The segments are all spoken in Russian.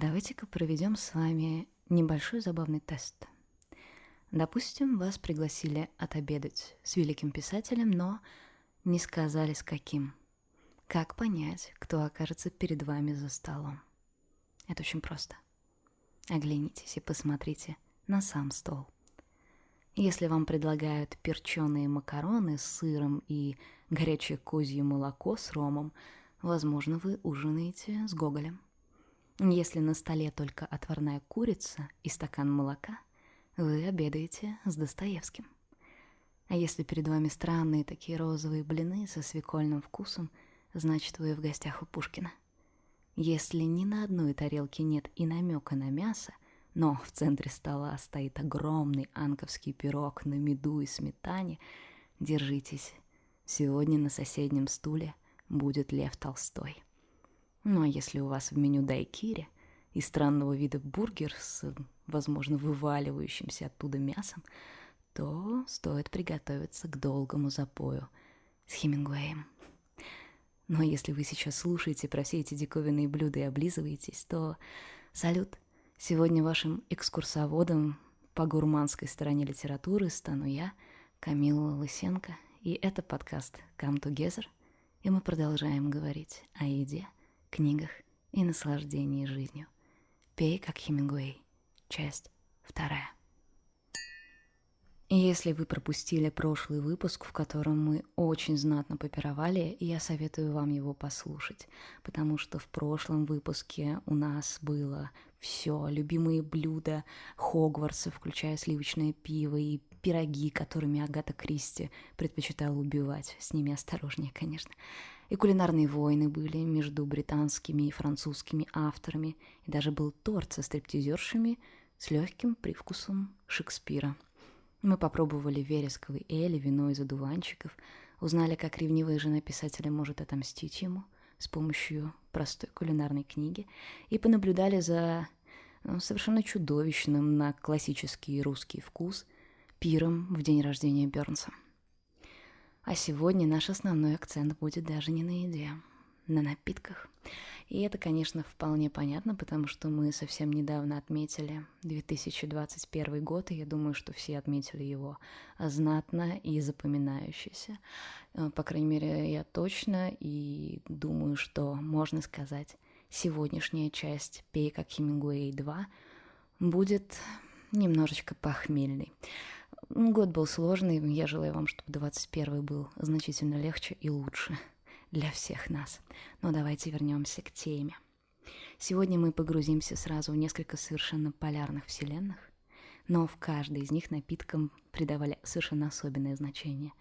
давайте-ка проведем с вами небольшой забавный тест. Допустим, вас пригласили отобедать с великим писателем, но не сказали с каким. Как понять, кто окажется перед вами за столом? Это очень просто. Оглянитесь и посмотрите на сам стол. Если вам предлагают перченые макароны с сыром и горячее козье молоко с ромом, возможно, вы ужинаете с Гоголем. Если на столе только отварная курица и стакан молока, вы обедаете с Достоевским. А если перед вами странные такие розовые блины со свекольным вкусом, значит, вы в гостях у Пушкина. Если ни на одной тарелке нет и намека на мясо, но в центре стола стоит огромный анковский пирог на меду и сметане, держитесь. Сегодня на соседнем стуле будет Лев Толстой. Ну а если у вас в меню дайкири и странного вида бургер с, возможно, вываливающимся оттуда мясом, то стоит приготовиться к долгому запою с Хемингуэем. Но если вы сейчас слушаете про все эти диковинные блюда и облизываетесь, то салют. Сегодня вашим экскурсоводом по гурманской стороне литературы стану я, Камила Лысенко, и это подкаст Come Together, и мы продолжаем говорить о еде, книгах и наслаждении жизнью. Пей, как Хемингуэй. Часть вторая. Если вы пропустили прошлый выпуск, в котором мы очень знатно попировали, я советую вам его послушать, потому что в прошлом выпуске у нас было все, любимые блюда Хогвартса, включая сливочное пиво и пироги, которыми Агата Кристи предпочитала убивать. С ними осторожнее, конечно. И кулинарные войны были между британскими и французскими авторами, и даже был торт со стриптизершами с легким привкусом Шекспира – мы попробовали вересковый эль, вино из одуванчиков, узнали, как ревнивая жена писателя может отомстить ему с помощью простой кулинарной книги. И понаблюдали за ну, совершенно чудовищным на классический русский вкус пиром в день рождения Бернса. А сегодня наш основной акцент будет даже не на еде, на напитках. И это, конечно, вполне понятно, потому что мы совсем недавно отметили 2021 год, и я думаю, что все отметили его знатно и запоминающийся. Э, по крайней мере, я точно, и думаю, что можно сказать, сегодняшняя часть «Пей как Хемингуэй 2» будет немножечко похмельной. Год был сложный, я желаю вам, чтобы 21 был значительно легче и лучше для всех нас. Но давайте вернемся к теме. Сегодня мы погрузимся сразу в несколько совершенно полярных вселенных, но в каждой из них напиткам придавали совершенно особенное значение.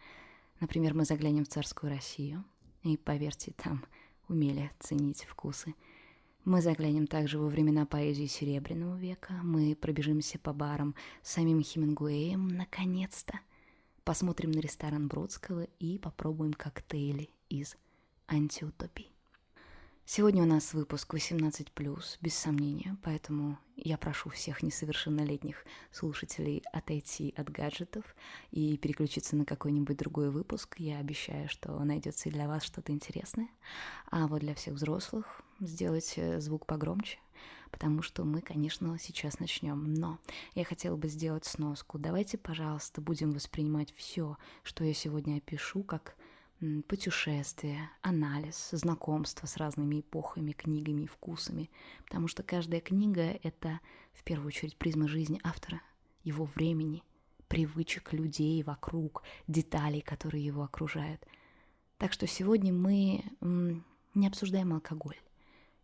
Например, мы заглянем в царскую Россию, и, поверьте, там умели ценить вкусы. Мы заглянем также во времена поэзии Серебряного века, мы пробежимся по барам с самим Хемингуэем, наконец-то. Посмотрим на ресторан Бродского и попробуем коктейли из антиутопий. Сегодня у нас выпуск 18+, без сомнения, поэтому я прошу всех несовершеннолетних слушателей отойти от гаджетов и переключиться на какой-нибудь другой выпуск. Я обещаю, что найдется и для вас что-то интересное. А вот для всех взрослых сделайте звук погромче, потому что мы, конечно, сейчас начнем. Но я хотела бы сделать сноску. Давайте, пожалуйста, будем воспринимать все, что я сегодня опишу, как путешествия, анализ, знакомство с разными эпохами, книгами и вкусами, потому что каждая книга — это в первую очередь призма жизни автора, его времени, привычек людей вокруг, деталей, которые его окружают. Так что сегодня мы не обсуждаем алкоголь.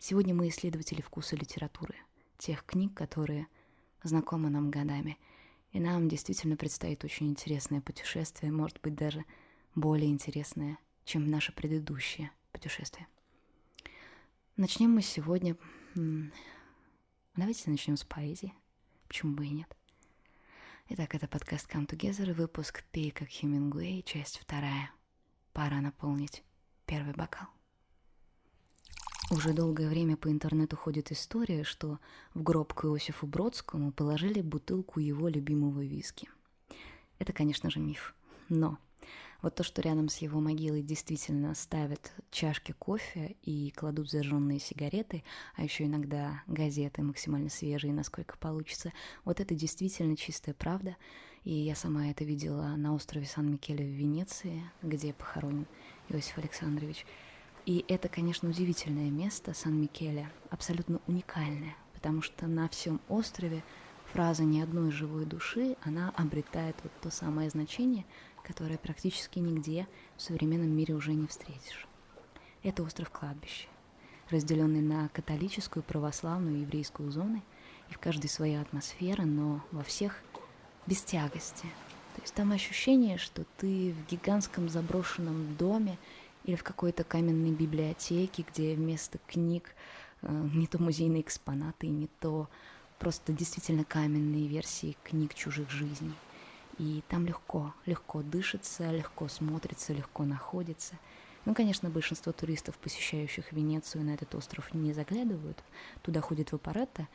Сегодня мы исследователи вкуса литературы, тех книг, которые знакомы нам годами. И нам действительно предстоит очень интересное путешествие, может быть, даже более интересное, чем наше предыдущее путешествие. Начнем мы сегодня... Давайте начнем с поэзии. Почему бы и нет? Итак, это подкаст Come Together, выпуск «Пей как Хемингуэй», часть вторая. Пора наполнить первый бокал. Уже долгое время по интернету ходит история, что в гроб к Иосифу Бродскому положили бутылку его любимого виски. Это, конечно же, миф. Но Вот то, что рядом с его могилой действительно ставят чашки кофе и кладут зажженные сигареты, а еще иногда газеты максимально свежие, насколько получится, вот это действительно чистая правда. И я сама это видела на острове Сан-Микеле в Венеции, где похоронен Иосиф Александрович. И это, конечно, удивительное место Сан-Микеле, абсолютно уникальное, потому что на всем острове фраза «ни одной живой души», она обретает вот то самое значение, которое практически нигде в современном мире уже не встретишь. Это остров кладбища, разделенный на католическую, православную и еврейскую зоны, и в каждой своя атмосфера, но во всех без тягости. То есть там ощущение, что ты в гигантском заброшенном доме или в какой-то каменной библиотеке, где вместо книг э, не то музейные экспонаты, не то просто действительно каменные версии книг чужих жизней. И там легко, легко дышится, легко смотрится, легко находится. Ну, конечно, большинство туристов, посещающих Венецию, на этот остров не заглядывают. Туда ходит Вапоретто.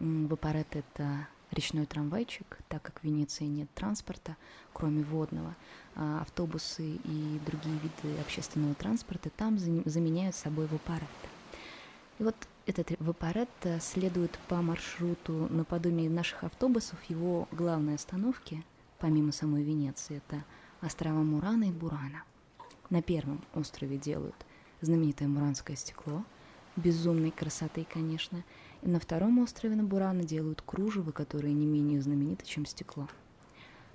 Вапоретто — это речной трамвайчик, так как в Венеции нет транспорта, кроме водного. А автобусы и другие виды общественного транспорта там заменяют собой Вапоретто. И вот этот Вапоретто следует по маршруту наподобие наших автобусов. Его главной остановки — помимо самой Венеции, это острова Мурана и Бурана. На первом острове делают знаменитое муранское стекло, безумной красоты, конечно, на втором острове на Бурана делают кружево, которое не менее знаменито, чем стекло.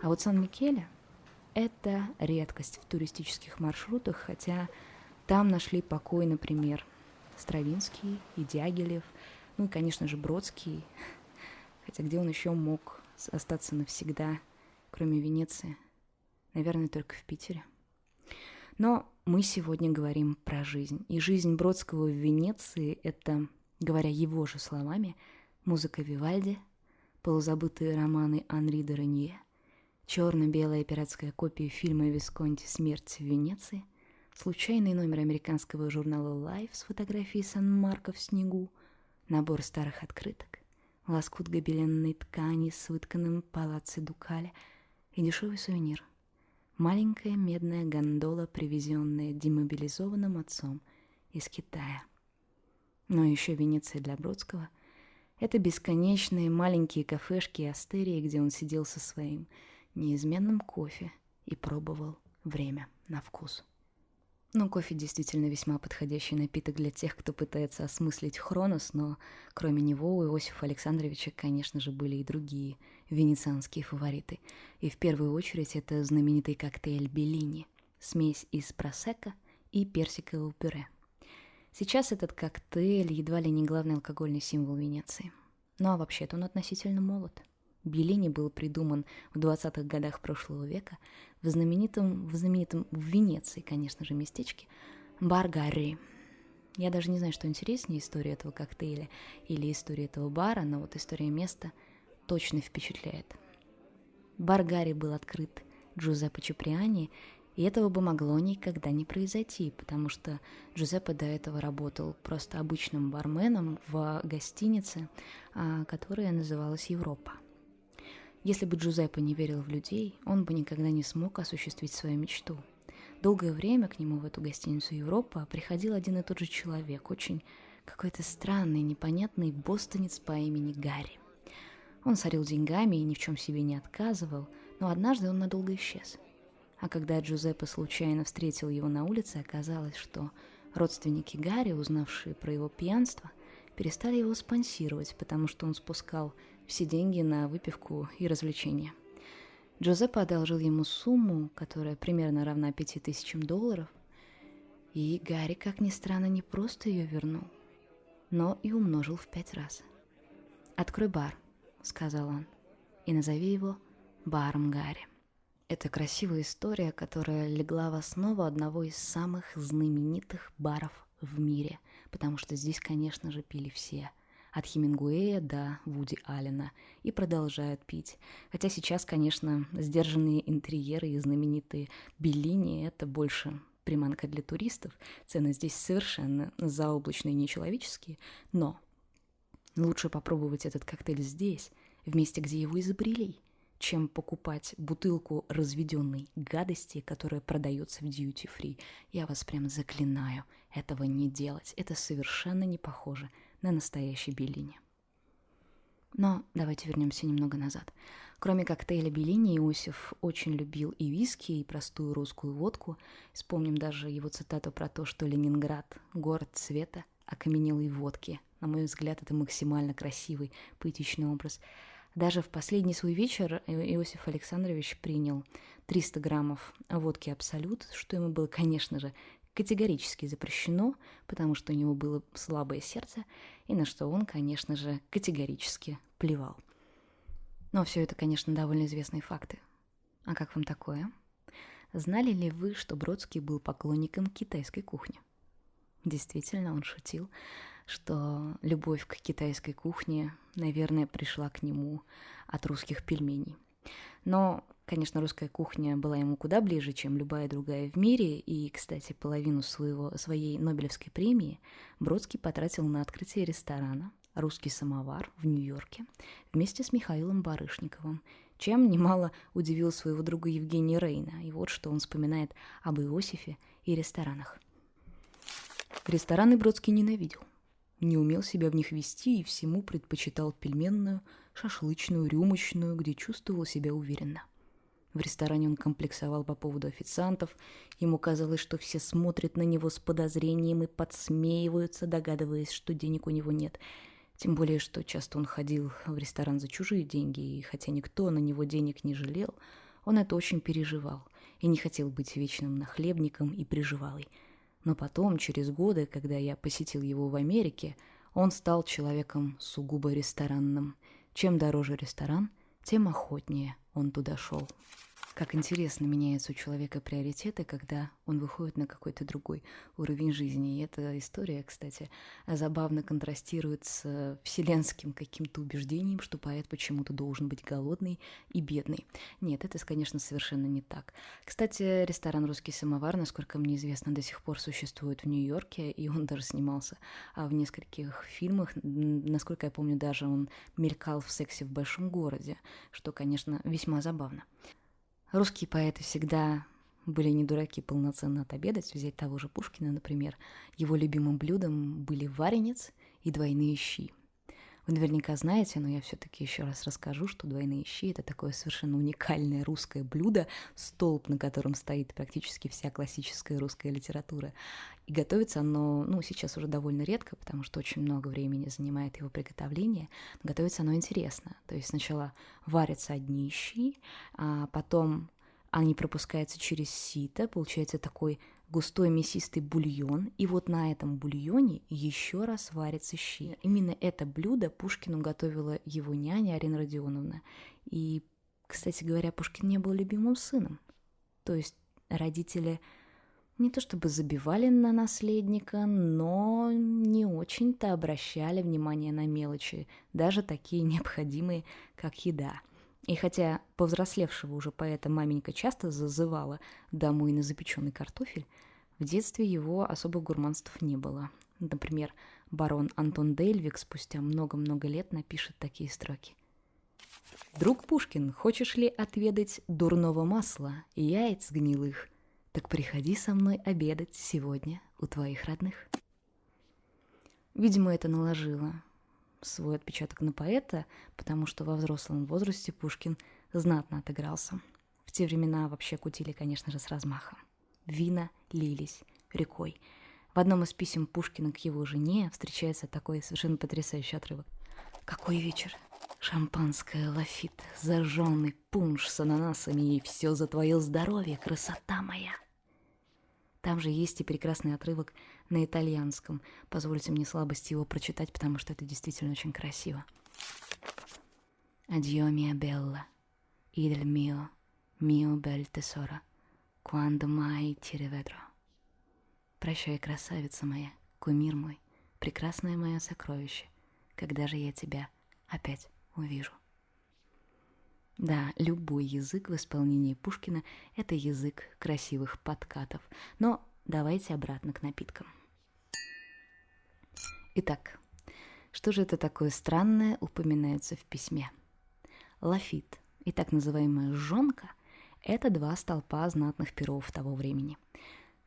А вот Сан-Микеле – это редкость в туристических маршрутах, хотя там нашли покой, например, Стравинский и Дягилев, ну и, конечно же, Бродский, хотя где он еще мог остаться навсегда – кроме Венеции. Наверное, только в Питере. Но мы сегодня говорим про жизнь. И жизнь Бродского в Венеции — это, говоря его же словами, музыка Вивальди, полузабытые романы Анри де Ренье, черно-белая пиратская копия фильма Висконти «Смерть в Венеции», случайный номер американского журнала Life с фотографией Сан-Марко в снегу, набор старых открыток, лоскут гобеленной ткани с вытканным палацци Дукаля — и дешевый сувенир. Маленькая медная гондола, привезенная демобилизованным отцом из Китая. Но еще Венеция для Бродского — это бесконечные маленькие кафешки и астерии, где он сидел со своим неизменным кофе и пробовал время на вкус. Ну, кофе действительно весьма подходящий напиток для тех, кто пытается осмыслить Хронос, но кроме него у Иосифа Александровича, конечно же, были и другие венецианские фавориты. И в первую очередь это знаменитый коктейль Беллини, смесь из просека и персикового пюре. Сейчас этот коктейль едва ли не главный алкогольный символ Венеции. Ну а вообще-то он относительно молод – Беллини был придуман в 20-х годах прошлого века в знаменитом, в знаменитом в Венеции, конечно же, местечке Бар Гарри. Я даже не знаю, что интереснее, история этого коктейля или история этого бара, но вот история места точно впечатляет. Бар Гарри был открыт Джузеппе Чуприани, и этого бы могло никогда не произойти, потому что Джузеппе до этого работал просто обычным барменом в гостинице, а, которая называлась «Европа». Если бы Джузеппе не верил в людей, он бы никогда не смог осуществить свою мечту. Долгое время к нему в эту гостиницу Европа приходил один и тот же человек, очень какой-то странный, непонятный бостонец по имени Гарри. Он сорил деньгами и ни в чем себе не отказывал, но однажды он надолго исчез. А когда Джузеппе случайно встретил его на улице, оказалось, что родственники Гарри, узнавшие про его пьянство, перестали его спонсировать, потому что он спускал все деньги на выпивку и развлечения. Джузеппе одолжил ему сумму, которая примерно равна пяти тысячам долларов, и Гарри, как ни странно, не просто ее вернул, но и умножил в пять раз. «Открой бар», — сказал он, — «и назови его баром Гарри». Это красивая история, которая легла в основу одного из самых знаменитых баров в мире, потому что здесь, конечно же, пили все — от Хемингуэя до Вуди Аллена, и продолжают пить. Хотя сейчас, конечно, сдержанные интерьеры и знаменитые Беллини — это больше приманка для туристов. Цены здесь совершенно заоблачные и нечеловеческие, но лучше попробовать этот коктейль здесь, в месте, где его изобрели. Чем покупать бутылку разведенной гадости, которая продается в duty free. Я вас прям заклинаю этого не делать. Это совершенно не похоже на настоящий Беллини. Но давайте вернемся немного назад. Кроме коктейля Беллини, Иосиф очень любил и виски, и простую русскую водку. Вспомним даже его цитату про то, что Ленинград – город цвета, окаменелой водки. На мой взгляд, это максимально красивый, поэтичный образ. Даже в последний свой вечер Иосиф Александрович принял 300 граммов водки «Абсолют», что ему было, конечно же, категорически запрещено, потому что у него было слабое сердце, и на что он, конечно же, категорически плевал. Но все это, конечно, довольно известные факты. А как вам такое? Знали ли вы, что Бродский был поклонником китайской кухни? Действительно, он шутил, что любовь к китайской кухне, наверное, пришла к нему от русских пельменей. Но, конечно, русская кухня была ему куда ближе, чем любая другая в мире, и, кстати, половину своего, своей Нобелевской премии Бродский потратил на открытие ресторана «Русский самовар» в Нью-Йорке вместе с Михаилом Барышниковым, чем немало удивил своего друга Евгения Рейна. И вот что он вспоминает об Иосифе и ресторанах. Рестораны Бродский ненавидел не умел себя в них вести и всему предпочитал пельменную, шашлычную, рюмочную, где чувствовал себя уверенно. В ресторане он комплексовал по поводу официантов. Ему казалось, что все смотрят на него с подозрением и подсмеиваются, догадываясь, что денег у него нет. Тем более, что часто он ходил в ресторан за чужие деньги, и хотя никто на него денег не жалел, он это очень переживал и не хотел быть вечным нахлебником и приживалой – но потом, через годы, когда я посетил его в Америке, он стал человеком сугубо ресторанным. Чем дороже ресторан, тем охотнее он туда шел. Как интересно меняются у человека приоритеты, когда он выходит на какой-то другой уровень жизни. И эта история, кстати, забавно контрастирует с вселенским каким-то убеждением, что поэт почему-то должен быть голодный и бедный. Нет, это, конечно, совершенно не так. Кстати, ресторан «Русский самовар», насколько мне известно, до сих пор существует в Нью-Йорке, и он даже снимался а в нескольких фильмах. Насколько я помню, даже он мелькал в «Сексе в большом городе», что, конечно, весьма забавно. Русские поэты всегда были не дураки полноценно отобедать, взять того же Пушкина, например. Его любимым блюдом были варенец и двойные щи. Вы наверняка знаете, но я все-таки еще раз расскажу, что двойные щи это такое совершенно уникальное русское блюдо, столб, на котором стоит практически вся классическая русская литература. И готовится оно, ну, сейчас уже довольно редко, потому что очень много времени занимает его приготовление. Но готовится оно интересно. То есть сначала варятся одни щи, а потом они пропускаются через сито, получается такой густой мясистый бульон, и вот на этом бульоне еще раз варятся щи. Именно это блюдо Пушкину готовила его няня Арина Родионовна. И, кстати говоря, Пушкин не был любимым сыном. То есть родители не то чтобы забивали на наследника, но не очень-то обращали внимание на мелочи, даже такие необходимые, как еда. И хотя повзрослевшего уже поэта маменька часто зазывала домой на запеченный картофель, в детстве его особых гурманств не было. Например, барон Антон Дельвик спустя много-много лет напишет такие строки. «Друг Пушкин, хочешь ли отведать дурного масла яиц гнилых? Так приходи со мной обедать сегодня у твоих родных». Видимо, это наложило свой отпечаток на поэта, потому что во взрослом возрасте Пушкин знатно отыгрался. В те времена вообще кутили, конечно же, с размахом. Вина лились рекой. В одном из писем Пушкина к его жене встречается такой совершенно потрясающий отрывок. «Какой вечер! Шампанское, лафит, зажженный пунш с ананасами, и все за твое здоровье, красота моя!» Там же есть и прекрасный отрывок на итальянском. Позвольте мне слабости его прочитать, потому что это действительно очень красиво. Адьо, mia bella, idel mio, mio bel tesoro, quando mai ti rivedrò. Прощай, красавица моя, кумир мой, прекрасное мое сокровище, когда же я тебя опять увижу. Да, любой язык в исполнении Пушкина – это язык красивых подкатов. Но давайте обратно к напиткам. Итак, что же это такое странное упоминается в письме? Лафит и так называемая жонка – это два столпа знатных перов того времени.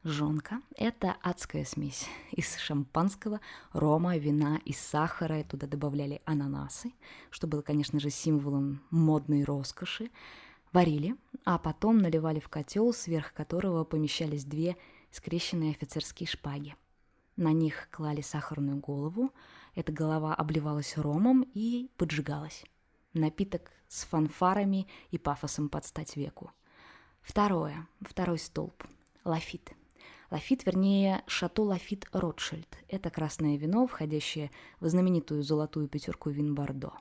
Жонка – это адская смесь из шампанского, рома, вина и сахара. Туда добавляли ананасы, что было, конечно же, символом модной роскоши. Варили, а потом наливали в котел, сверх которого помещались две скрещенные офицерские шпаги. На них клали сахарную голову, эта голова обливалась ромом и поджигалась. Напиток с фанфарами и пафосом под стать веку. Второе, второй столб – лафит. Лафит, вернее, Шато Лафит Ротшильд. Это красное вино, входящее в знаменитую золотую пятерку вин Бордо.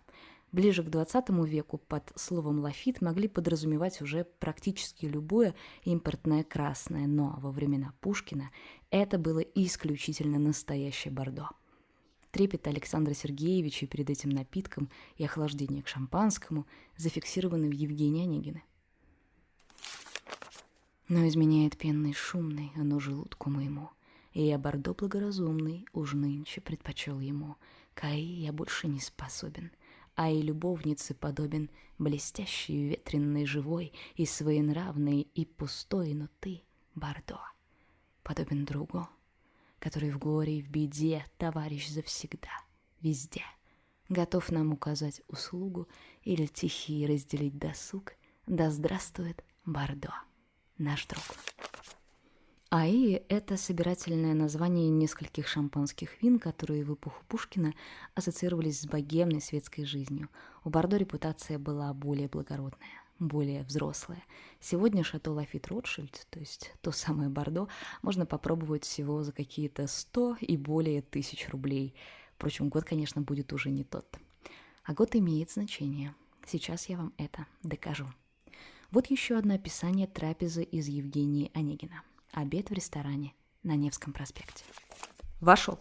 Ближе к 20 веку под словом лафит могли подразумевать уже практически любое импортное красное, но во времена Пушкина это было исключительно настоящее Бордо – Трепет Александра Сергеевича перед этим напитком и охлаждение к шампанскому зафиксированы в Евгении Онегине. Но изменяет пенный шумный, оно желудку моему, и я бордо благоразумный уж нынче предпочел ему. Каи я больше не способен, а и любовнице подобен, блестящий, ветренный, живой и своенравный, и пустой, но ты, бордо, подобен другу, который в горе и в беде товарищ завсегда, везде. Готов нам указать услугу или тихий разделить досуг. Да здравствует Бордо, наш друг. Аи – это собирательное название нескольких шампанских вин, которые в эпоху Пушкина ассоциировались с богемной светской жизнью. У Бордо репутация была более благородная более взрослое. Сегодня Шато Лафит Ротшильд, то есть то самое Бордо, можно попробовать всего за какие-то 100 и более тысяч рублей. Впрочем, год, конечно, будет уже не тот. А год имеет значение. Сейчас я вам это докажу. Вот еще одно описание трапезы из Евгении Онегина. Обед в ресторане на Невском проспекте. Вошел.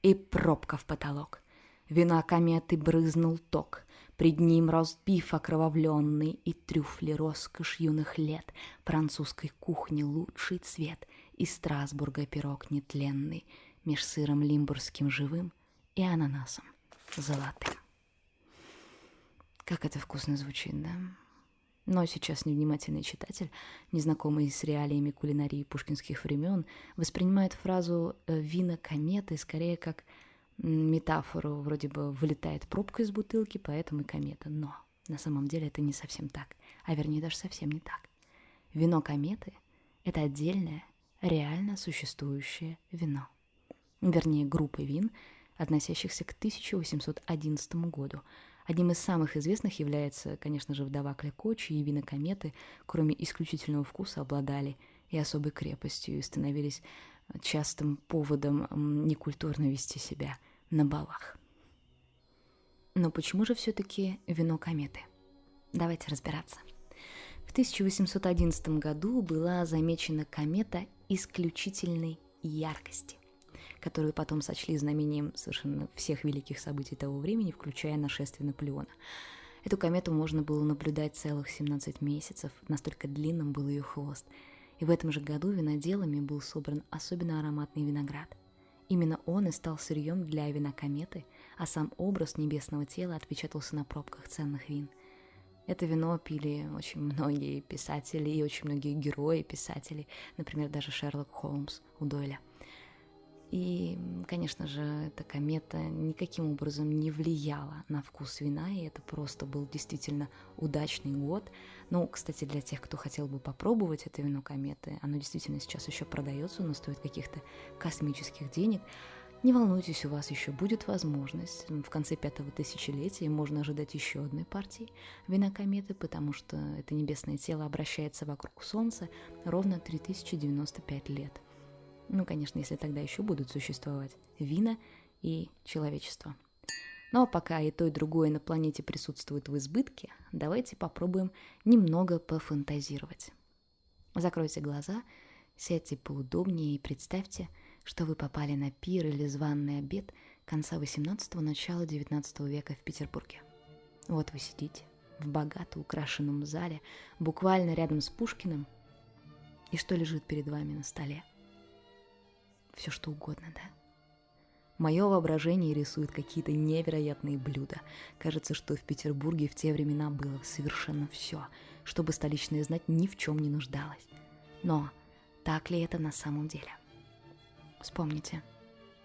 И пробка в потолок. Вина кометы брызнул ток. Пред ним ростбиф окровавленный И трюфли роскошь юных лет, Французской кухни лучший цвет И Страсбурга пирог нетленный Меж сыром лимбургским живым И ананасом золотым. Как это вкусно звучит, да? Но сейчас невнимательный читатель, незнакомый с реалиями кулинарии пушкинских времен, воспринимает фразу «Э, «вина кометы» скорее как метафору вроде бы вылетает пробка из бутылки, поэтому и комета. Но на самом деле это не совсем так, а вернее даже совсем не так. Вино кометы – это отдельное, реально существующее вино. Вернее, группа вин, относящихся к 1811 году. Одним из самых известных является, конечно же, вдова Кляко, чьи вина кометы, кроме исключительного вкуса, обладали и особой крепостью, и становились частым поводом некультурно вести себя – на балах. Но почему же все-таки вино кометы? Давайте разбираться. В 1811 году была замечена комета исключительной яркости, которую потом сочли знамением совершенно всех великих событий того времени, включая нашествие Наполеона. Эту комету можно было наблюдать целых 17 месяцев, настолько длинным был ее хвост. И в этом же году виноделами был собран особенно ароматный виноград. Именно он и стал сырьем для вина кометы, а сам образ небесного тела отпечатался на пробках ценных вин. Это вино пили очень многие писатели и очень многие герои писателей, например, даже Шерлок Холмс у Дойля – и, конечно же, эта комета никаким образом не влияла на вкус вина, и это просто был действительно удачный год. Ну, кстати, для тех, кто хотел бы попробовать это вино кометы, оно действительно сейчас еще продается, но стоит каких-то космических денег. Не волнуйтесь, у вас еще будет возможность. В конце пятого тысячелетия можно ожидать еще одной партии вина кометы, потому что это небесное тело обращается вокруг Солнца ровно 3095 лет – ну, конечно, если тогда еще будут существовать вина и человечество. Но пока и то, и другое на планете присутствует в избытке, давайте попробуем немного пофантазировать. Закройте глаза, сядьте поудобнее и представьте, что вы попали на пир или званный обед конца 18-го, начала 19 века в Петербурге. Вот вы сидите в богато украшенном зале, буквально рядом с Пушкиным, и что лежит перед вами на столе – все что угодно, да? Мое воображение рисует какие-то невероятные блюда. Кажется, что в Петербурге в те времена было совершенно все, чтобы столичная знать ни в чем не нуждалась. Но так ли это на самом деле? Вспомните,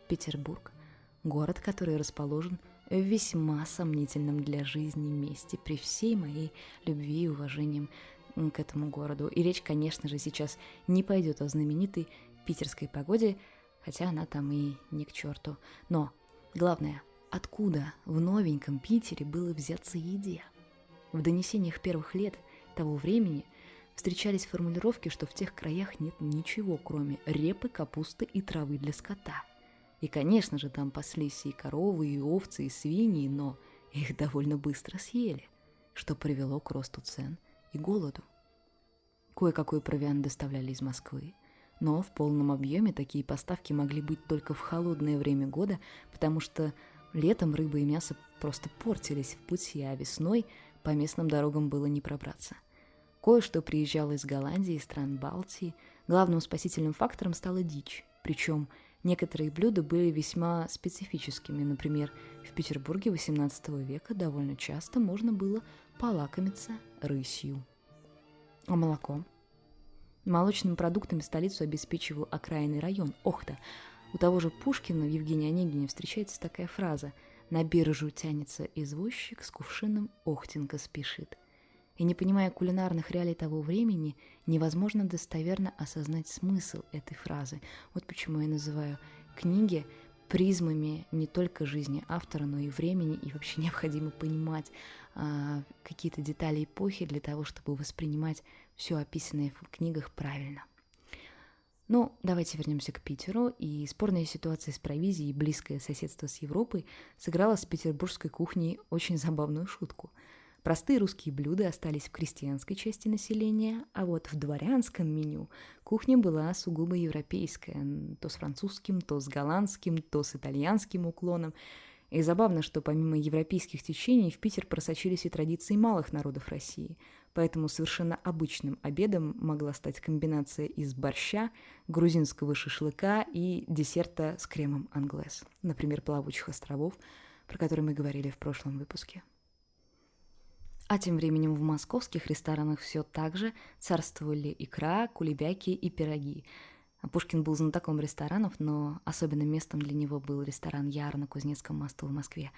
Петербург – город, который расположен в весьма сомнительном для жизни месте при всей моей любви и уважением к этому городу. И речь, конечно же, сейчас не пойдет о знаменитой питерской погоде, хотя она там и не к черту. Но главное, откуда в новеньком Питере было взяться еде? В донесениях первых лет того времени встречались формулировки, что в тех краях нет ничего, кроме репы, капусты и травы для скота. И, конечно же, там паслись и коровы, и овцы, и свиньи, но их довольно быстро съели, что привело к росту цен и голоду. Кое-какой провиант доставляли из Москвы, но в полном объеме такие поставки могли быть только в холодное время года, потому что летом рыба и мясо просто портились в пути, а весной по местным дорогам было не пробраться. Кое-что приезжало из Голландии и стран Балтии. Главным спасительным фактором стала дичь, причем некоторые блюда были весьма специфическими. Например, в Петербурге XVIII века довольно часто можно было полакомиться рысью. А молоко? Молочными продуктами столицу обеспечивал окраинный район Охта. У того же Пушкина в Евгении Онегине встречается такая фраза «На биржу тянется извозчик, с кувшином Охтенко спешит». И не понимая кулинарных реалий того времени, невозможно достоверно осознать смысл этой фразы. Вот почему я называю книги призмами не только жизни автора, но и времени, и вообще необходимо понимать а, какие-то детали эпохи для того, чтобы воспринимать все описанное в книгах правильно. Ну, давайте вернемся к Питеру. И спорная ситуация с провизией и близкое соседство с Европой сыграла с петербургской кухней очень забавную шутку. Простые русские блюда остались в крестьянской части населения, а вот в дворянском меню кухня была сугубо европейская, то с французским, то с голландским, то с итальянским уклоном – и забавно, что помимо европейских течений в Питер просочились и традиции малых народов России, поэтому совершенно обычным обедом могла стать комбинация из борща, грузинского шашлыка и десерта с кремом англес, например, плавучих островов, про которые мы говорили в прошлом выпуске. А тем временем в московских ресторанах все так же царствовали икра, кулебяки и пироги – Пушкин был знатоком ресторанов, но особенным местом для него был ресторан Яр на Кузнецком мосту в Москве.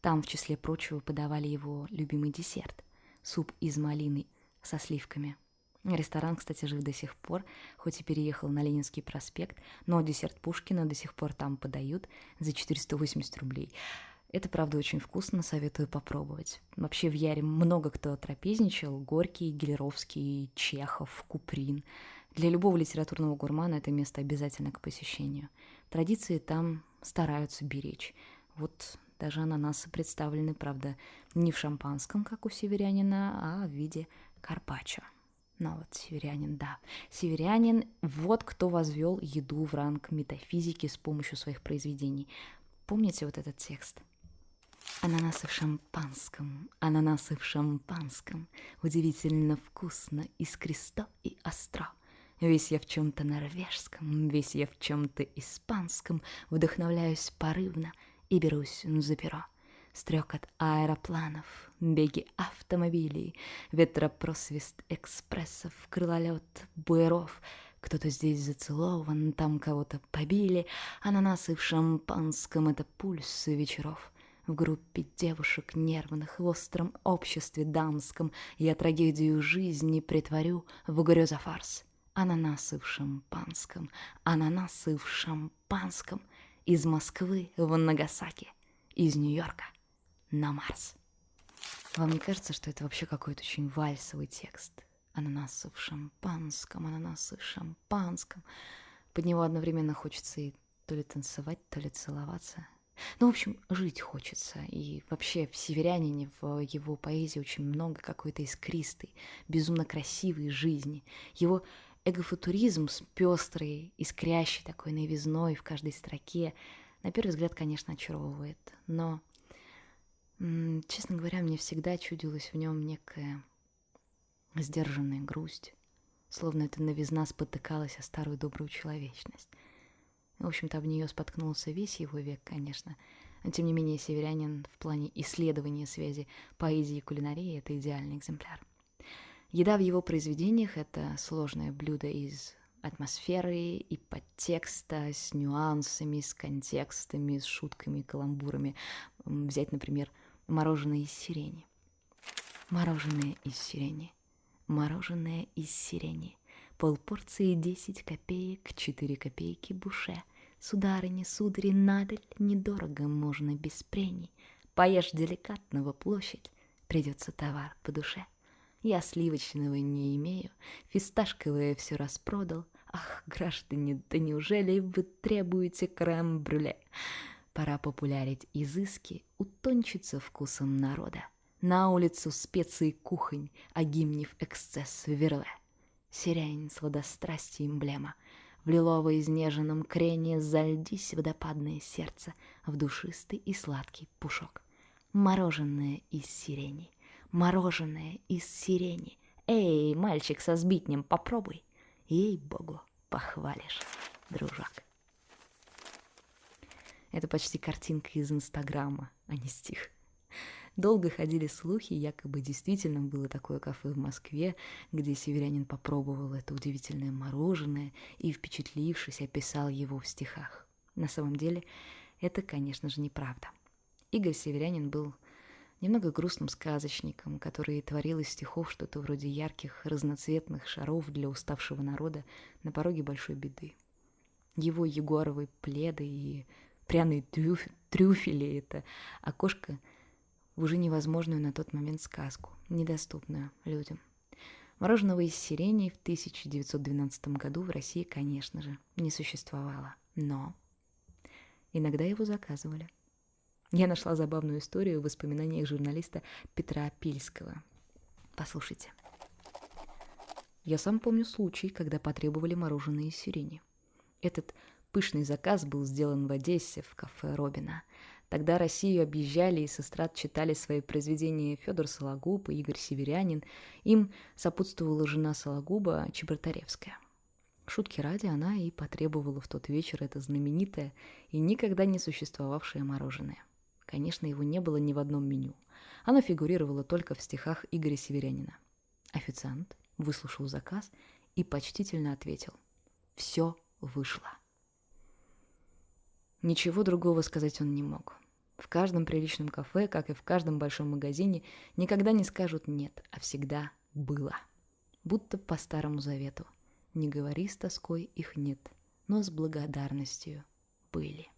Там, в числе прочего, подавали его любимый десерт – суп из малины со сливками. Ресторан, кстати, жив до сих пор, хоть и переехал на Ленинский проспект, но десерт Пушкина до сих пор там подают за 480 рублей. Это, правда, очень вкусно, советую попробовать. Вообще в Яре много кто трапезничал. Горький, Гелеровский, Чехов, Куприн – для любого литературного гурмана это место обязательно к посещению. Традиции там стараются беречь. Вот даже ананасы представлены, правда, не в шампанском, как у северянина, а в виде карпаччо. Ну вот, северянин, да. Северянин – вот кто возвел еду в ранг метафизики с помощью своих произведений. Помните вот этот текст? Ананасы в шампанском, ананасы в шампанском, Удивительно вкусно, искристо и остро – Весь я в чем-то норвежском, весь я в чем-то испанском, Вдохновляюсь порывно и берусь за перо. Стрекот аэропланов, беги автомобилей, Ветропросвист экспрессов, крылолет буеров. Кто-то здесь зацелован, там кого-то побили, Ананасы в шампанском — это пульс вечеров. В группе девушек нервных, в остром обществе дамском Я трагедию жизни притворю в грезофарс. Ананасы в шампанском, ананасы в шампанском Из Москвы в Нагасаки, из Нью-Йорка на Марс. Вам не кажется, что это вообще какой-то очень вальсовый текст? Ананасы в шампанском, ананасы в шампанском. Под него одновременно хочется и то ли танцевать, то ли целоваться. Ну, в общем, жить хочется. И вообще в «Северянине», в его поэзии очень много какой-то искристой, безумно красивой жизни. Его эгофутуризм с пестрой, искрящей такой новизной в каждой строке, на первый взгляд, конечно, очаровывает. Но, честно говоря, мне всегда чудилась в нем некая сдержанная грусть, словно эта новизна спотыкалась о старую добрую человечность. В общем-то, об нее споткнулся весь его век, конечно. Но, тем не менее, северянин в плане исследования связи поэзии и кулинарии — это идеальный экземпляр. Еда в его произведениях — это сложное блюдо из атмосферы и подтекста, с нюансами, с контекстами, с шутками, каламбурами. Взять, например, мороженое из сирени. Мороженое из сирени. Мороженое из сирени. Полпорции 10 копеек, 4 копейки буше. Сударыня, судари, надаль, недорого можно без прений. Поешь деликатного площадь, придется товар по душе. Я сливочного не имею, фисташковое все распродал. Ах, граждане, да неужели вы требуете крем-брюле? Пора популярить изыски, утончиться вкусом народа. На улицу специи кухонь, а гимнев эксцесс верле. Сирень, сладострастие эмблема. В лилово-изнеженном крене зальдись водопадное сердце в душистый и сладкий пушок. Мороженое из сирени — мороженое из сирени. Эй, мальчик со сбитнем, попробуй. Ей-богу, похвалишь, дружок. Это почти картинка из Инстаграма, а не стих. Долго ходили слухи, якобы действительно было такое кафе в Москве, где северянин попробовал это удивительное мороженое и, впечатлившись, описал его в стихах. На самом деле, это, конечно же, неправда. Игорь Северянин был немного грустным сказочником, который творил из стихов что-то вроде ярких, разноцветных шаров для уставшего народа на пороге большой беды. Его ягуаровые пледы и пряные трюф... трюфели — это окошко в уже невозможную на тот момент сказку, недоступную людям. Мороженого из сирени в 1912 году в России, конечно же, не существовало, но иногда его заказывали — я нашла забавную историю в воспоминаниях журналиста Петра Пильского. Послушайте. Я сам помню случай, когда потребовали мороженое из сирени. Этот пышный заказ был сделан в Одессе в кафе Робина. Тогда Россию объезжали и с читали свои произведения Федор Сологуб и Игорь Северянин. Им сопутствовала жена Сологуба Чеботаревская. Шутки ради она и потребовала в тот вечер это знаменитое и никогда не существовавшее мороженое – Конечно, его не было ни в одном меню. Оно фигурировало только в стихах Игоря Северянина. Официант выслушал заказ и почтительно ответил. Все вышло. Ничего другого сказать он не мог. В каждом приличном кафе, как и в каждом большом магазине, никогда не скажут «нет», а всегда «было». Будто по Старому Завету. Не говори с тоской, их нет, но с благодарностью были.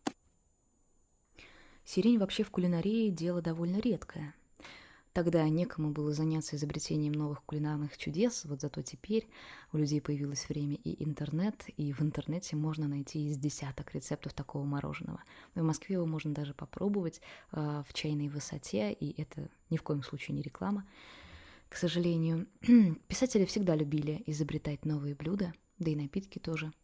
Сирень вообще в кулинарии дело довольно редкое. Тогда некому было заняться изобретением новых кулинарных чудес, вот зато теперь у людей появилось время и интернет, и в интернете можно найти из десяток рецептов такого мороженого. В Москве его можно даже попробовать э, в чайной высоте, и это ни в коем случае не реклама. К сожалению, писатели всегда любили изобретать новые блюда, да и напитки тоже –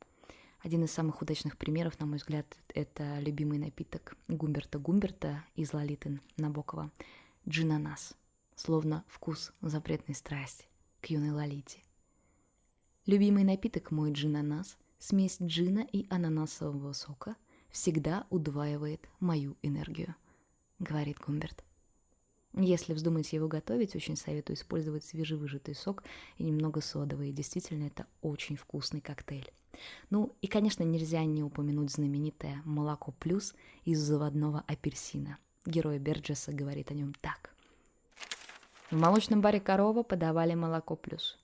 один из самых удачных примеров, на мой взгляд, это любимый напиток Гумберта Гумберта из Лолиты Набокова – джинанас, словно вкус запретной страсти к юной Лолите. Любимый напиток мой джинанас, смесь джина и ананасового сока, всегда удваивает мою энергию, говорит Гумберт. Если вздумаете его готовить, очень советую использовать свежевыжатый сок и немного содовой. Действительно, это очень вкусный коктейль. Ну и, конечно, нельзя не упомянуть знаменитое «Молоко плюс» из заводного апельсина. Герой Берджеса говорит о нем так. В молочном баре «Корова» подавали молоко плюс.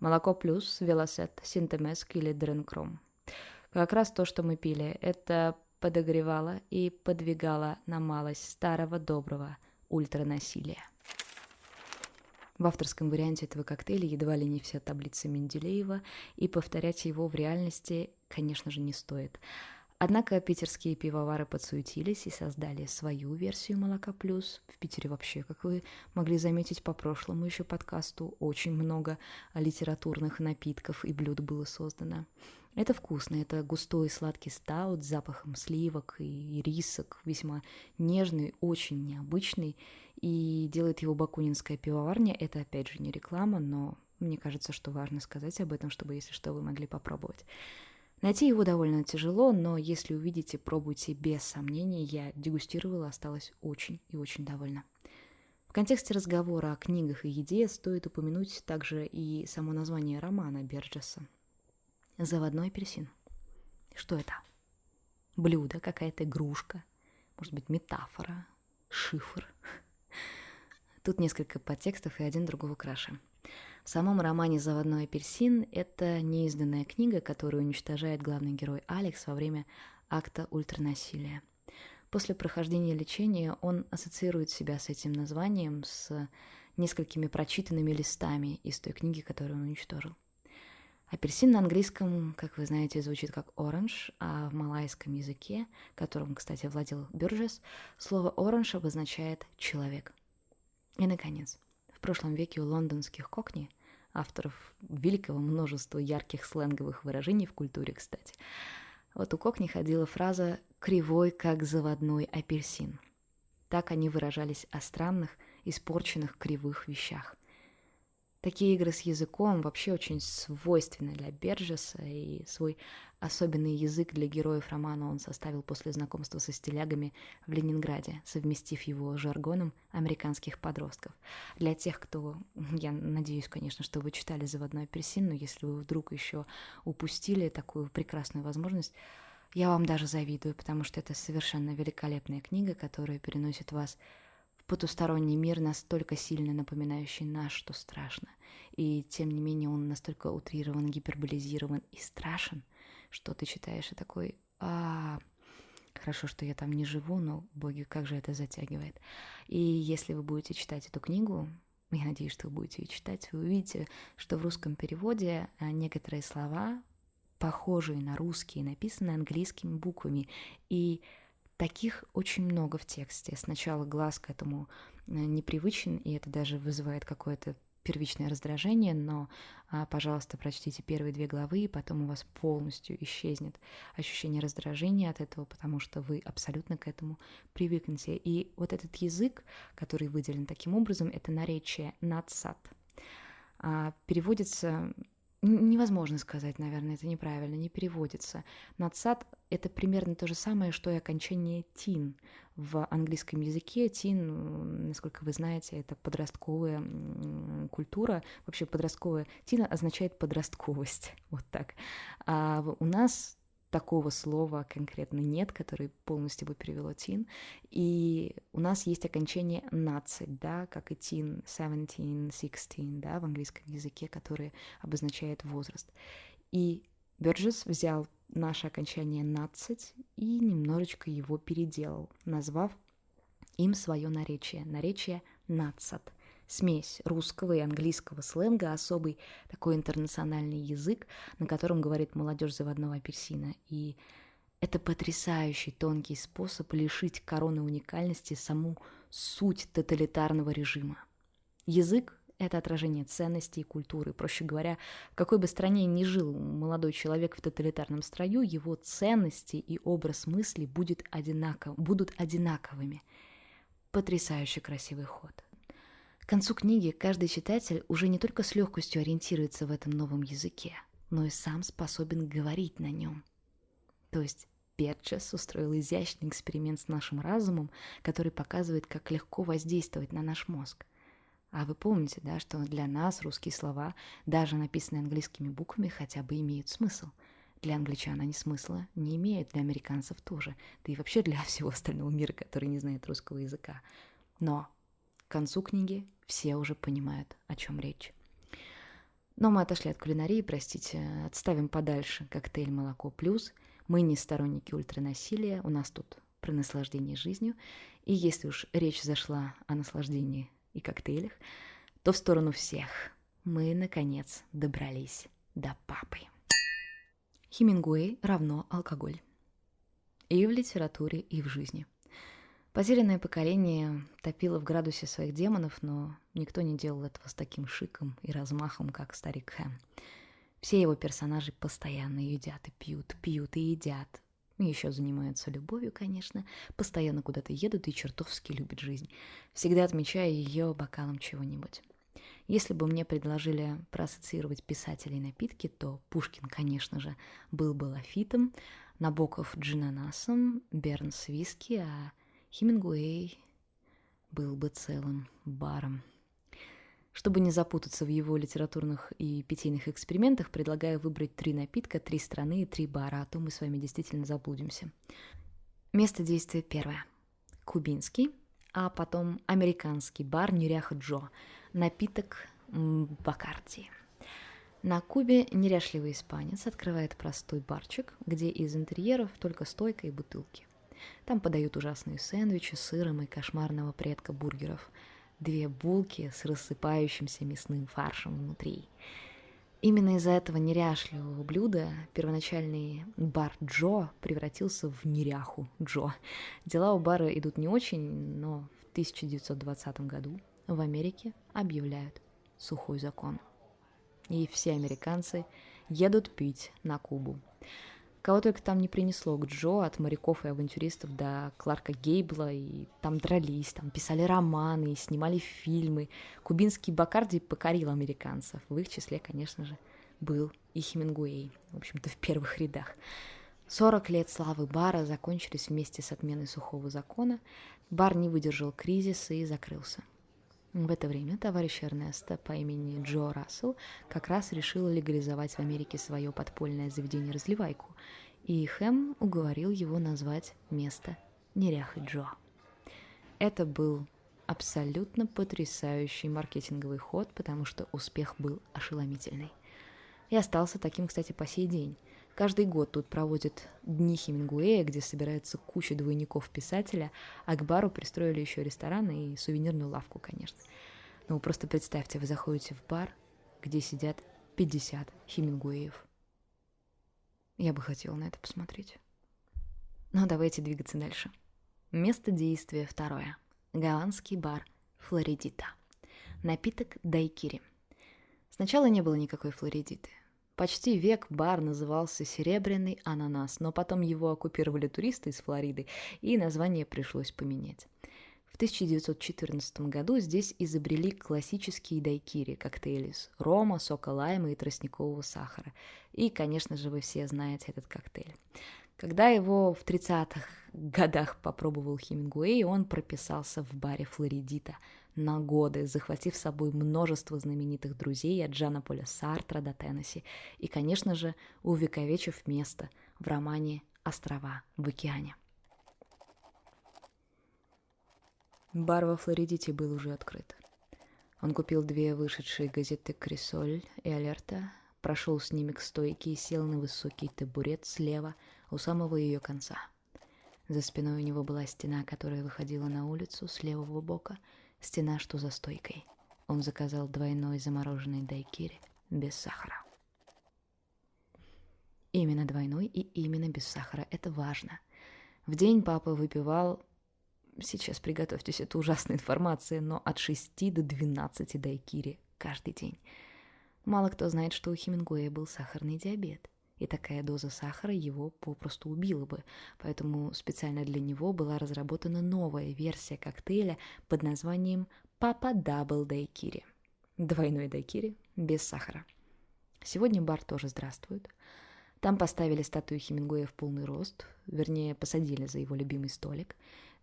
Молоко плюс, велосет, синтемеск или дренкром. Как раз то, что мы пили, это подогревало и подвигало на малость старого доброго ультранасилия. В авторском варианте этого коктейля едва ли не вся таблица Менделеева, и повторять его в реальности, конечно же, не стоит. Однако питерские пивовары подсуетились и создали свою версию «Молока плюс». В Питере вообще, как вы могли заметить по прошлому еще подкасту, очень много литературных напитков и блюд было создано. Это вкусно, это густой сладкий стаут с запахом сливок и рисок, весьма нежный, очень необычный, и делает его бакунинская пивоварня. Это, опять же, не реклама, но мне кажется, что важно сказать об этом, чтобы, если что, вы могли попробовать. Найти его довольно тяжело, но если увидите, пробуйте без сомнений. Я дегустировала, осталась очень и очень довольна. В контексте разговора о книгах и еде стоит упомянуть также и само название романа Берджеса «Заводной апельсин». Что это? Блюдо, какая-то игрушка, может быть, метафора, шифр. Тут несколько подтекстов и один другого краше. В самом романе «Заводной апельсин» это неизданная книга, которую уничтожает главный герой Алекс во время акта ультранасилия. После прохождения лечения он ассоциирует себя с этим названием, с несколькими прочитанными листами из той книги, которую он уничтожил. Апельсин на английском, как вы знаете, звучит как orange, а в малайском языке, которым, кстати, владел Бюрджес, слово orange обозначает «человек». И, наконец, в прошлом веке у лондонских кокни, авторов великого множества ярких сленговых выражений в культуре, кстати, вот у кокни ходила фраза «кривой, как заводной апельсин». Так они выражались о странных, испорченных кривых вещах – Такие игры с языком вообще очень свойственны для Берджеса, и свой особенный язык для героев романа он составил после знакомства со стилягами в Ленинграде, совместив его жаргоном американских подростков. Для тех, кто, я надеюсь, конечно, что вы читали «Заводной апельсин», но если вы вдруг еще упустили такую прекрасную возможность, я вам даже завидую, потому что это совершенно великолепная книга, которая переносит вас потусторонний мир, настолько сильно напоминающий наш, что страшно. И тем не менее он настолько утрирован, гиперболизирован и страшен, что ты читаешь и такой, а, хорошо, что я там не живу, но, боги, как же это затягивает. И если вы будете читать эту книгу, я надеюсь, что вы будете ее читать, вы увидите, что в русском переводе а, некоторые слова, похожие на русские, написаны английскими буквами. И Таких очень много в тексте. Сначала глаз к этому э, непривычен, и это даже вызывает какое-то первичное раздражение, но, а, пожалуйста, прочтите первые две главы, и потом у вас полностью исчезнет ощущение раздражения от этого, потому что вы абсолютно к этому привыкнете. И вот этот язык, который выделен таким образом, это наречие надсад. А, переводится невозможно сказать, наверное, это неправильно, не переводится. Надсад — это примерно то же самое, что и окончание «тин». В английском языке «тин», насколько вы знаете, это подростковая культура. Вообще подростковая «тин» означает подростковость, вот так. А у нас такого слова конкретно нет, который полностью бы перевело тин. И у нас есть окончание 12, да, как и teen, 17, 16, да, в английском языке, которые обозначает возраст. И Бёрджес взял наше окончание 12 и немножечко его переделал, назвав им свое наречие, наречие «нацат» смесь русского и английского сленга, особый такой интернациональный язык, на котором говорит молодежь заводного апельсина. И это потрясающий тонкий способ лишить короны уникальности саму суть тоталитарного режима. Язык — это отражение ценностей и культуры. Проще говоря, в какой бы стране ни жил молодой человек в тоталитарном строю, его ценности и образ мысли будет одинаков, будут одинаковыми. Потрясающе красивый ход. К концу книги каждый читатель уже не только с легкостью ориентируется в этом новом языке, но и сам способен говорить на нем. То есть Перчес устроил изящный эксперимент с нашим разумом, который показывает, как легко воздействовать на наш мозг. А вы помните, да, что для нас русские слова, даже написанные английскими буквами, хотя бы имеют смысл. Для англичан они смысла не имеют, для американцев тоже, да и вообще для всего остального мира, который не знает русского языка. Но к концу книги все уже понимают, о чем речь. Но мы отошли от кулинарии, простите, отставим подальше коктейль «Молоко плюс». Мы не сторонники ультранасилия, у нас тут про наслаждение жизнью. И если уж речь зашла о наслаждении и коктейлях, то в сторону всех мы, наконец, добрались до папы. Хемингуэй равно алкоголь. И в литературе, и в жизни – Потерянное поколение топило в градусе своих демонов, но никто не делал этого с таким шиком и размахом, как старик Хэм. Все его персонажи постоянно едят и пьют, пьют и едят. Еще занимаются любовью, конечно, постоянно куда-то едут и чертовски любят жизнь, всегда отмечая ее бокалом чего-нибудь. Если бы мне предложили проассоциировать писателей напитки, то Пушкин, конечно же, был бы лафитом, Набоков – джинанасом, Бернс – виски, а Хемингуэй был бы целым баром. Чтобы не запутаться в его литературных и питейных экспериментах, предлагаю выбрать три напитка, три страны и три бара, а то мы с вами действительно заблудимся. Место действия первое. Кубинский, а потом американский бар Неряха Джо. Напиток Бакарди. На Кубе неряшливый испанец открывает простой барчик, где из интерьеров только стойка и бутылки. Там подают ужасные сэндвичи с сыром и кошмарного предка бургеров. Две булки с рассыпающимся мясным фаршем внутри. Именно из-за этого неряшливого блюда первоначальный бар Джо превратился в неряху Джо. Дела у бара идут не очень, но в 1920 году в Америке объявляют сухой закон – и все американцы едут пить на Кубу. Кого только там не принесло к Джо, от моряков и авантюристов до Кларка Гейбла, и там дрались, там писали романы, и снимали фильмы. Кубинский Бакарди покорил американцев. В их числе, конечно же, был и Хемингуэй, в общем-то, в первых рядах. 40 лет славы бара закончились вместе с отменой сухого закона. Бар не выдержал кризиса и закрылся. В это время товарищ Эрнеста по имени Джо Рассел как раз решил легализовать в Америке свое подпольное заведение-разливайку, и Хэм уговорил его назвать место Неряхой Джо. Это был абсолютно потрясающий маркетинговый ход, потому что успех был ошеломительный. И остался таким, кстати, по сей день. Каждый год тут проводят дни Хемингуэя, где собирается куча двойников писателя, а к бару пристроили еще ресторан и сувенирную лавку, конечно. Но ну, просто представьте, вы заходите в бар, где сидят 50 Хемингуэев. Я бы хотела на это посмотреть. Но ну, давайте двигаться дальше. Место действия второе. Голландский бар Флоридита. Напиток дайкири. Сначала не было никакой флоридиты. Почти век бар назывался «Серебряный ананас», но потом его оккупировали туристы из Флориды, и название пришлось поменять. В 1914 году здесь изобрели классические дайкири, коктейли с рома, сока лайма и тростникового сахара. И, конечно же, вы все знаете этот коктейль. Когда его в 30-х годах попробовал Хемингуэй, он прописался в баре Флоридита – на годы, захватив с собой множество знаменитых друзей от Джана Поля Сартра до Теннесси и, конечно же, увековечив место в романе «Острова в океане». Бар во Флоридите был уже открыт. Он купил две вышедшие газеты «Крисоль» и «Алерта», прошел с ними к стойке и сел на высокий табурет слева у самого ее конца. За спиной у него была стена, которая выходила на улицу с левого бока – Стена, что за стойкой. Он заказал двойной замороженный дайкири без сахара. Именно двойной и именно без сахара. Это важно. В день папа выпивал... Сейчас приготовьтесь, это ужасная информация, но от 6 до 12 дайкири каждый день. Мало кто знает, что у Хемингуэя был сахарный диабет и такая доза сахара его попросту убила бы, поэтому специально для него была разработана новая версия коктейля под названием «Papa Doble Daiquiri». Двойной дайкири без сахара. Сегодня бар тоже здравствует. Там поставили статую Хемингуэя в полный рост, вернее, посадили за его любимый столик.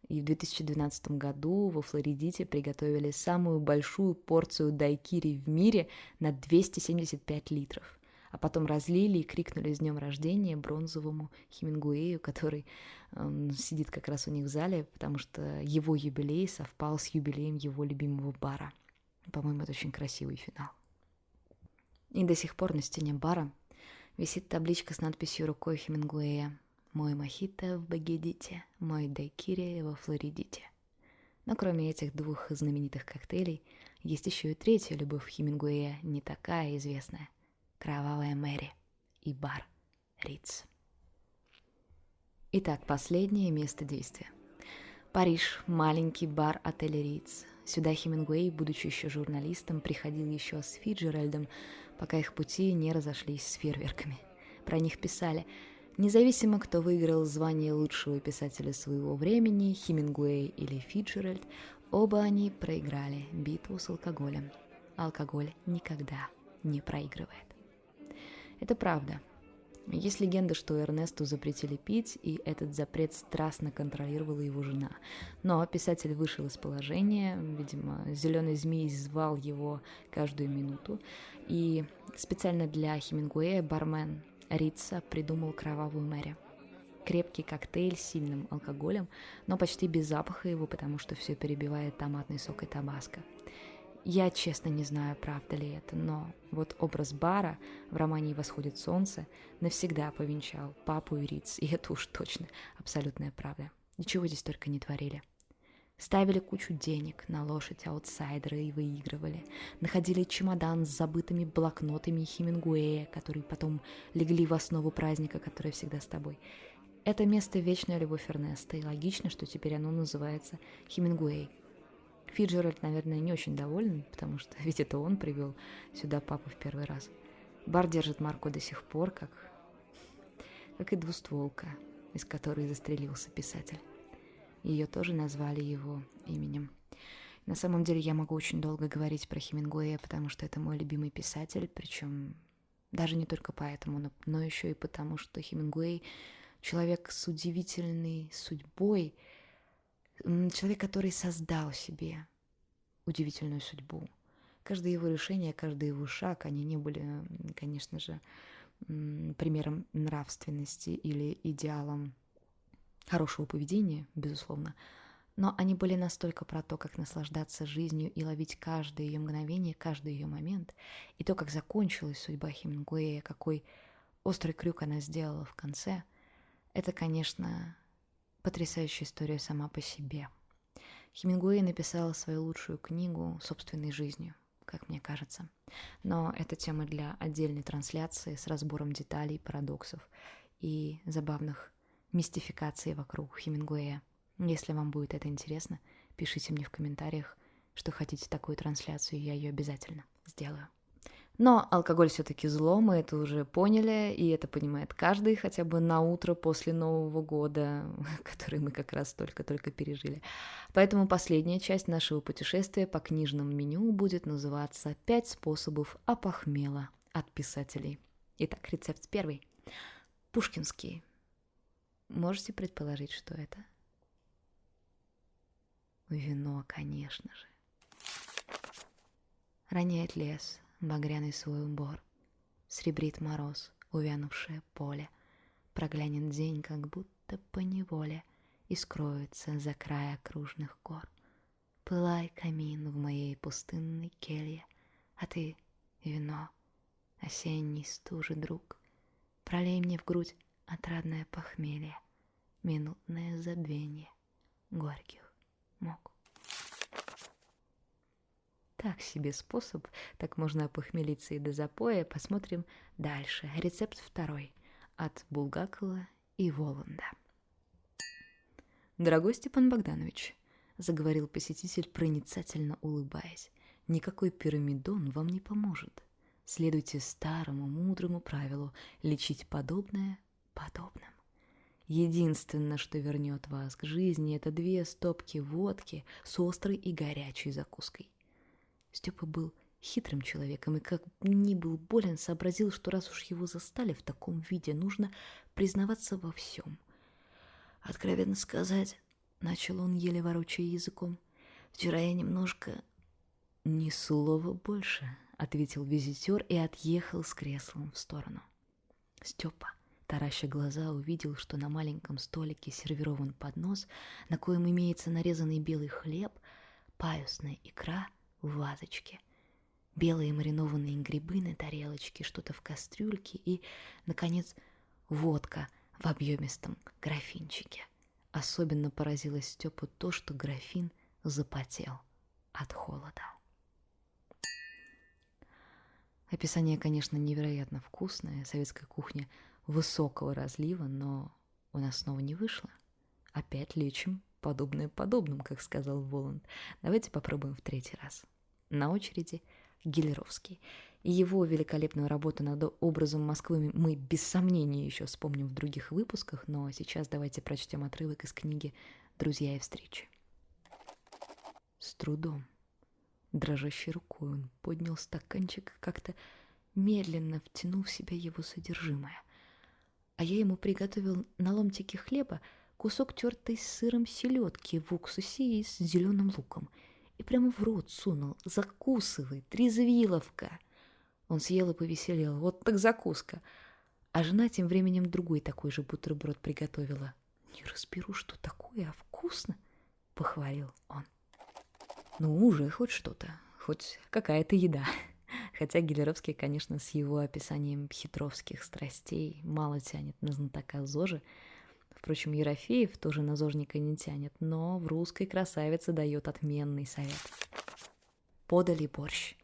И в 2012 году во Флоридите приготовили самую большую порцию дайкири в мире на 275 литров а потом разлили и крикнули с днем рождения бронзовому Хемингуэю, который э, сидит как раз у них в зале, потому что его юбилей совпал с юбилеем его любимого бара. По-моему, это очень красивый финал. И до сих пор на стене бара висит табличка с надписью рукой Хемингуэя «Мой мохито в Багедите, мой дайкири во Флоридите». Но кроме этих двух знаменитых коктейлей, есть еще и третья любовь Хемингуэя, не такая известная – Кровавая Мэри и бар Риц. Итак, последнее место действия. Париж, маленький бар отеля Риц. Сюда Хемингуэй, будучи еще журналистом, приходил еще с Фиджеральдом, пока их пути не разошлись с фейерверками. Про них писали Независимо, кто выиграл звание лучшего писателя своего времени, Хемингуэй или Фиджеральд, оба они проиграли битву с алкоголем. алкоголь никогда не проигрывает. Это правда. Есть легенда, что Эрнесту запретили пить, и этот запрет страстно контролировала его жена. Но писатель вышел из положения, видимо, зеленый змей звал его каждую минуту, и специально для Хемингуэя бармен Рица придумал кровавую Мэри. Крепкий коктейль с сильным алкоголем, но почти без запаха его, потому что все перебивает томатный сок и табаско. Я честно не знаю, правда ли это, но вот образ бара в романе «Восходит солнце» навсегда повенчал папу и Риц, и это уж точно абсолютная правда. Ничего здесь только не творили. Ставили кучу денег на лошадь аутсайдера и выигрывали. Находили чемодан с забытыми блокнотами Хемингуэя, которые потом легли в основу праздника, который всегда с тобой. Это место вечная любовь Эрнеста, и логично, что теперь оно называется Хемингуэй – Фиджеральд, наверное, не очень доволен, потому что ведь это он привел сюда папу в первый раз. Бар держит марку до сих пор, как, как и двустволка, из которой застрелился писатель. Ее тоже назвали его именем. На самом деле я могу очень долго говорить про Хемингуэя, потому что это мой любимый писатель, причем даже не только поэтому, но, но еще и потому, что Хемингуэй человек с удивительной судьбой, человек, который создал себе удивительную судьбу. Каждое его решение, каждый его шаг, они не были, конечно же, примером нравственности или идеалом хорошего поведения, безусловно, но они были настолько про то, как наслаждаться жизнью и ловить каждое ее мгновение, каждый ее момент, и то, как закончилась судьба Хемингуэя, какой острый крюк она сделала в конце, это, конечно, потрясающая история сама по себе. Хемингуэй написал свою лучшую книгу собственной жизнью, как мне кажется. Но это тема для отдельной трансляции с разбором деталей, парадоксов и забавных мистификаций вокруг Хемингуэя. Если вам будет это интересно, пишите мне в комментариях, что хотите такую трансляцию, я ее обязательно сделаю. Но алкоголь все-таки зло, мы это уже поняли, и это понимает каждый хотя бы на утро после Нового года, который мы как раз только-только пережили. Поэтому последняя часть нашего путешествия по книжному меню будет называться «Пять способов опохмела от писателей». Итак, рецепт первый. Пушкинский. Можете предположить, что это? Вино, конечно же. Роняет лес, багряный свой убор. Сребрит мороз, увянувшее поле. Проглянет день, как будто по неволе, И скроется за край окружных гор. Пылай камин в моей пустынной келье, А ты — вино, осенний стужи друг. Пролей мне в грудь отрадное похмелье, Минутное забвение горьких мук. Так себе способ, так можно опохмелиться и до запоя. Посмотрим дальше. Рецепт второй. От Булгакова и Воланда. «Дорогой Степан Богданович», — заговорил посетитель, проницательно улыбаясь, «никакой пирамидон вам не поможет. Следуйте старому мудрому правилу лечить подобное подобным. Единственное, что вернет вас к жизни, это две стопки водки с острой и горячей закуской. Степа был хитрым человеком и, как ни был болен, сообразил, что раз уж его застали в таком виде, нужно признаваться во всем. Откровенно сказать, начал он, еле ворочая языком, вчера я немножко... «Ни слова больше», — ответил визитер и отъехал с креслом в сторону. Степа, тараща глаза, увидел, что на маленьком столике сервирован поднос, на коем имеется нарезанный белый хлеб, паюсная икра — в вазочке, белые маринованные грибы на тарелочке, что-то в кастрюльке и, наконец, водка в объемистом графинчике. Особенно поразило Степу то, что графин запотел от холода. Описание, конечно, невероятно вкусное, советская кухня высокого разлива, но у нас снова не вышло. Опять лечим подобное подобным, как сказал Воланд. Давайте попробуем в третий раз. На очереди Гелеровский. Его великолепную работу над образом Москвы мы без сомнения еще вспомним в других выпусках, но сейчас давайте прочтем отрывок из книги «Друзья и встречи». С трудом, Дрожащей рукой он поднял стаканчик как-то медленно втянув в себя его содержимое. А я ему приготовил на ломтике хлеба кусок тертой с сыром селедки в уксусе и с зеленым луком. И прямо в рот сунул. Закусывай, трезвиловка. Он съел и повеселел. Вот так закуска. А жена тем временем другой такой же бутерброд приготовила. «Не разберу, что такое, а вкусно!» — похвалил он. «Ну, уже хоть что-то, хоть какая-то еда». Хотя Гелеровский, конечно, с его описанием хитровских страстей мало тянет на знатока ЗОЖи. Впрочем, Ерофеев тоже на ЗОЖника не тянет, но в русской красавице дает отменный совет. Подали борщ.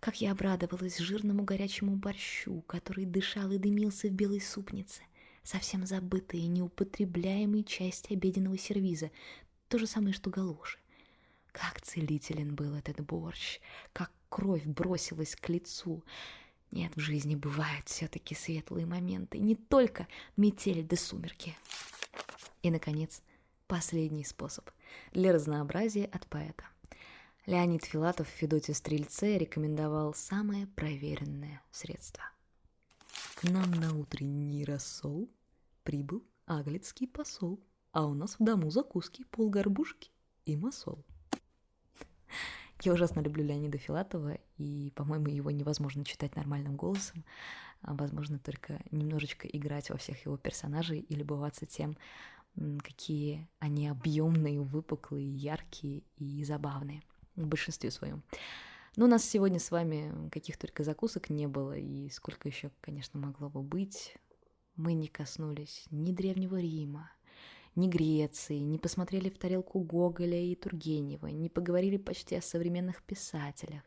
Как я обрадовалась жирному горячему борщу, который дышал и дымился в белой супнице. Совсем забытые и неупотребляемые части обеденного сервиза. То же самое, что галоши. Как целителен был этот борщ, как кровь бросилась к лицу. Нет, в жизни бывают все-таки светлые моменты, не только метель да сумерки. И, наконец, последний способ для разнообразия от поэта. Леонид Филатов в Федоте Стрельце рекомендовал самое проверенное средство. К нам на утренний рассол прибыл аглицкий посол, а у нас в дому закуски полгорбушки и масол. Я ужасно люблю Леонида Филатова, и, по-моему, его невозможно читать нормальным голосом. А, возможно, только немножечко играть во всех его персонажей и любоваться тем, какие они объемные, выпуклые, яркие и забавные в большинстве своем. Но у нас сегодня с вами каких только закусок не было, и сколько еще, конечно, могло бы быть. Мы не коснулись ни Древнего Рима, ни Греции, не посмотрели в тарелку Гоголя и Тургенева, не поговорили почти о современных писателях.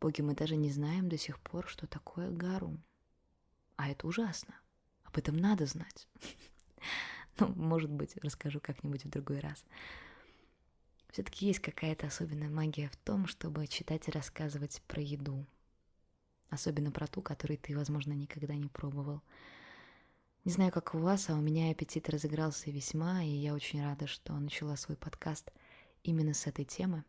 Боги, мы даже не знаем до сих пор, что такое Гарум. А это ужасно. Об этом надо знать. Ну, может быть, расскажу как-нибудь в другой раз. Все-таки есть какая-то особенная магия в том, чтобы читать и рассказывать про еду. Особенно про ту, которую ты, возможно, никогда не пробовал. Не знаю, как у вас, а у меня аппетит разыгрался весьма, и я очень рада, что начала свой подкаст именно с этой темы.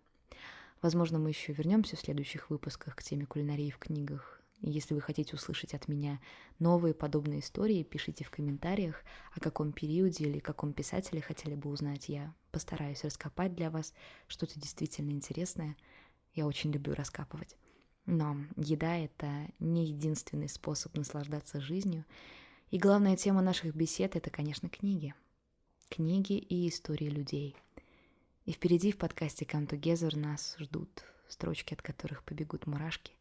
Возможно, мы еще вернемся в следующих выпусках к теме кулинарии в книгах. И если вы хотите услышать от меня новые подобные истории, пишите в комментариях, о каком периоде или каком писателе хотели бы узнать. Я постараюсь раскопать для вас что-то действительно интересное. Я очень люблю раскапывать. Но еда — это не единственный способ наслаждаться жизнью, и главная тема наших бесед — это, конечно, книги. Книги и истории людей. И впереди в подкасте Come Together нас ждут строчки, от которых побегут мурашки.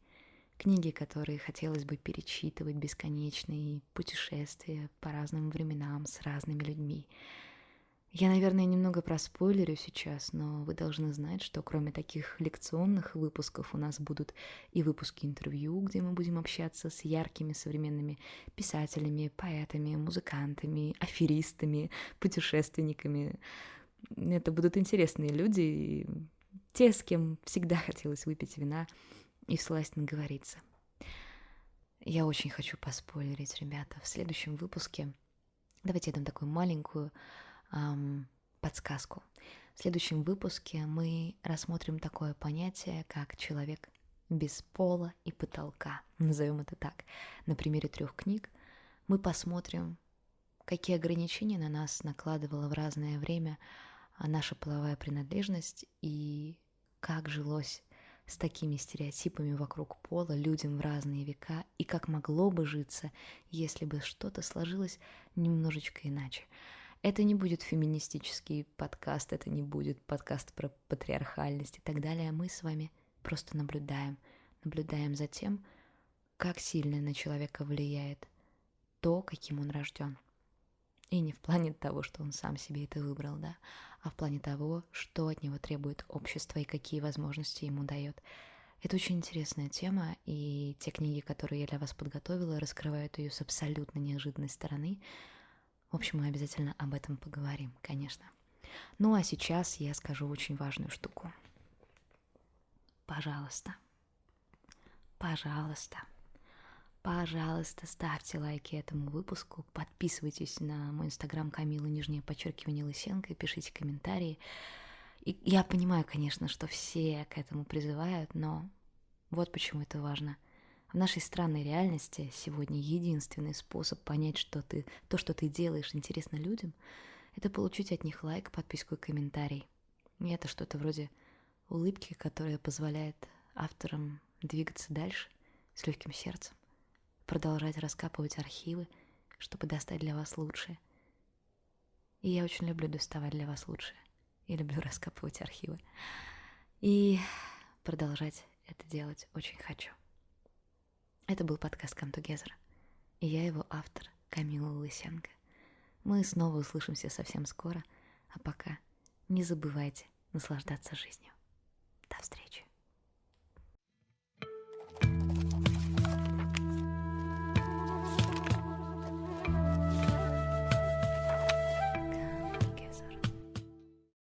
Книги, которые хотелось бы перечитывать бесконечно, и путешествия по разным временам с разными людьми — я, наверное, немного проспойлерю сейчас, но вы должны знать, что кроме таких лекционных выпусков у нас будут и выпуски интервью, где мы будем общаться с яркими современными писателями, поэтами, музыкантами, аферистами, путешественниками. Это будут интересные люди, те, с кем всегда хотелось выпить вина и всласть наговориться. Я очень хочу поспойлерить, ребята, в следующем выпуске. Давайте я дам такую маленькую эм, подсказку. В следующем выпуске мы рассмотрим такое понятие, как человек без пола и потолка. Назовем это так. На примере трех книг мы посмотрим, какие ограничения на нас накладывала в разное время наша половая принадлежность и как жилось с такими стереотипами вокруг пола людям в разные века и как могло бы житься, если бы что-то сложилось немножечко иначе. Это не будет феминистический подкаст, это не будет подкаст про патриархальность и так далее. Мы с вами просто наблюдаем, наблюдаем за тем, как сильно на человека влияет то, каким он рожден. И не в плане того, что он сам себе это выбрал, да, а в плане того, что от него требует общество и какие возможности ему дает. Это очень интересная тема, и те книги, которые я для вас подготовила, раскрывают ее с абсолютно неожиданной стороны. В общем, мы обязательно об этом поговорим, конечно. Ну а сейчас я скажу очень важную штуку. Пожалуйста, пожалуйста, пожалуйста, ставьте лайки этому выпуску, подписывайтесь на мой инстаграм Камила, нижнее подчеркивание Лысенко, пишите комментарии. И я понимаю, конечно, что все к этому призывают, но вот почему это важно. В нашей странной реальности сегодня единственный способ понять, что ты, то, что ты делаешь, интересно людям, это получить от них лайк, подписку и комментарий. И это что-то вроде улыбки, которая позволяет авторам двигаться дальше с легким сердцем, продолжать раскапывать архивы, чтобы достать для вас лучшее. И я очень люблю доставать для вас лучшее. Я люблю раскапывать архивы. И продолжать это делать очень хочу. Это был подкаст Come Together. И я его автор, Камила Лысенко. Мы снова услышимся совсем скоро, а пока не забывайте наслаждаться жизнью. До встречи.